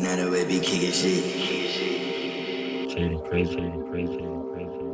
Now the way be kicking shit. Shady, crazy, crazy, crazy.